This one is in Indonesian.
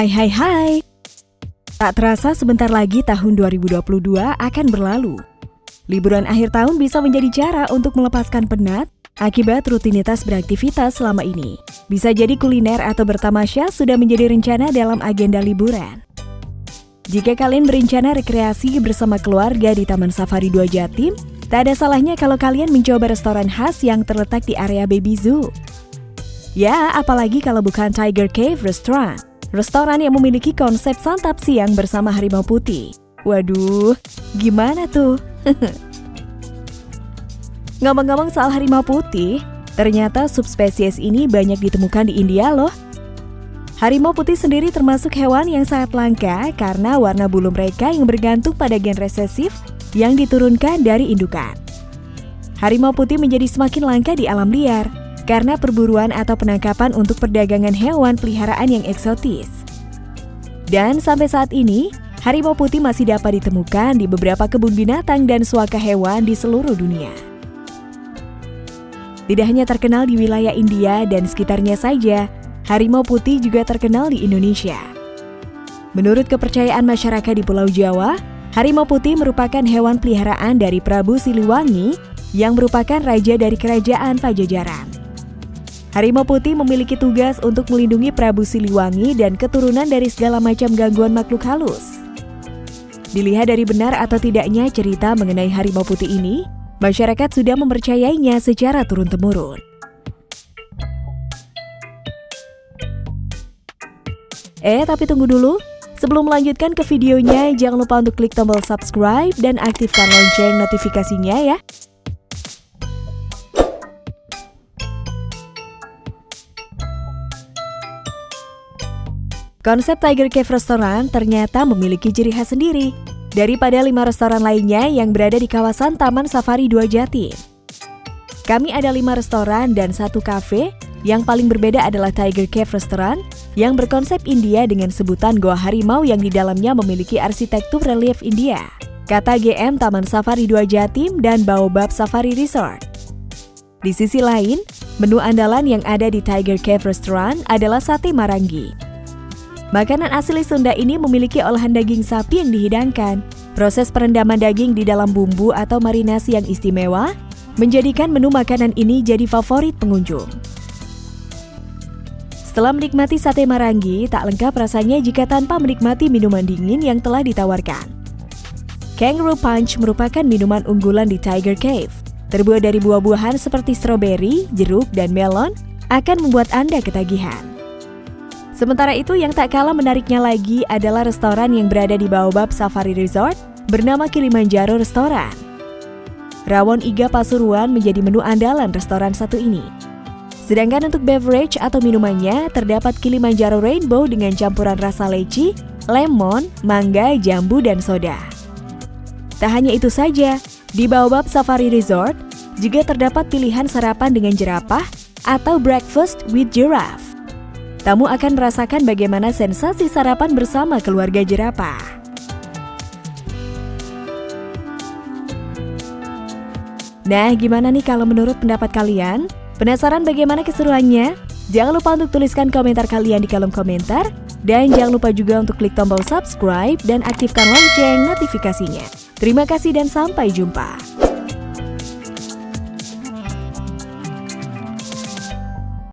Hai hai hai. Tak terasa sebentar lagi tahun 2022 akan berlalu. Liburan akhir tahun bisa menjadi cara untuk melepaskan penat akibat rutinitas beraktivitas selama ini. Bisa jadi kuliner atau bertamasya sudah menjadi rencana dalam agenda liburan. Jika kalian berencana rekreasi bersama keluarga di Taman Safari 2 Jatim, tak ada salahnya kalau kalian mencoba restoran khas yang terletak di area Baby Zoo. Ya, apalagi kalau bukan Tiger Cave Restaurant. Restoran yang memiliki konsep santap siang bersama harimau putih. Waduh, gimana tuh? Ngomong-ngomong soal harimau putih, ternyata subspesies ini banyak ditemukan di India loh. Harimau putih sendiri termasuk hewan yang sangat langka karena warna bulu mereka yang bergantung pada gen resesif yang diturunkan dari indukan. Harimau putih menjadi semakin langka di alam liar, karena perburuan atau penangkapan untuk perdagangan hewan peliharaan yang eksotis. Dan sampai saat ini, harimau putih masih dapat ditemukan di beberapa kebun binatang dan suaka hewan di seluruh dunia. Tidak hanya terkenal di wilayah India dan sekitarnya saja, harimau putih juga terkenal di Indonesia. Menurut kepercayaan masyarakat di Pulau Jawa, harimau putih merupakan hewan peliharaan dari Prabu Siliwangi yang merupakan raja dari kerajaan Pajajaran. Harimau Putih memiliki tugas untuk melindungi Prabu Siliwangi dan keturunan dari segala macam gangguan makhluk halus. Dilihat dari benar atau tidaknya cerita mengenai Harimau Putih ini, masyarakat sudah mempercayainya secara turun-temurun. Eh, tapi tunggu dulu. Sebelum melanjutkan ke videonya, jangan lupa untuk klik tombol subscribe dan aktifkan lonceng notifikasinya ya. Konsep Tiger Cave Restaurant ternyata memiliki ciri khas sendiri daripada lima restoran lainnya yang berada di kawasan Taman Safari 2 Jati. Kami ada lima restoran dan satu kafe, yang paling berbeda adalah Tiger Cave Restaurant yang berkonsep India dengan sebutan Goa Harimau yang di dalamnya memiliki arsitektur relief India. Kata GM Taman Safari 2 Jatim dan Baobab Safari Resort. Di sisi lain, menu andalan yang ada di Tiger Cave Restaurant adalah sate marangi Makanan asli Sunda ini memiliki olahan daging sapi yang dihidangkan. Proses perendaman daging di dalam bumbu atau marinasi yang istimewa menjadikan menu makanan ini jadi favorit pengunjung. Setelah menikmati sate marangi, tak lengkap rasanya jika tanpa menikmati minuman dingin yang telah ditawarkan. Kangaroo Punch merupakan minuman unggulan di Tiger Cave. Terbuat dari buah-buahan seperti stroberi, jeruk, dan melon, akan membuat Anda ketagihan. Sementara itu yang tak kalah menariknya lagi adalah restoran yang berada di Baobab Safari Resort bernama Kilimanjaro Restoran. Rawon iga Pasuruan menjadi menu andalan restoran satu ini. Sedangkan untuk beverage atau minumannya terdapat Kilimanjaro Rainbow dengan campuran rasa leci, lemon, mangga, jambu, dan soda. Tak hanya itu saja, di Baobab Safari Resort juga terdapat pilihan sarapan dengan jerapah atau breakfast with giraffe tamu akan merasakan bagaimana sensasi sarapan bersama keluarga jerapah. Nah, gimana nih kalau menurut pendapat kalian? Penasaran bagaimana keseruannya? Jangan lupa untuk tuliskan komentar kalian di kolom komentar. Dan jangan lupa juga untuk klik tombol subscribe dan aktifkan lonceng notifikasinya. Terima kasih dan sampai jumpa.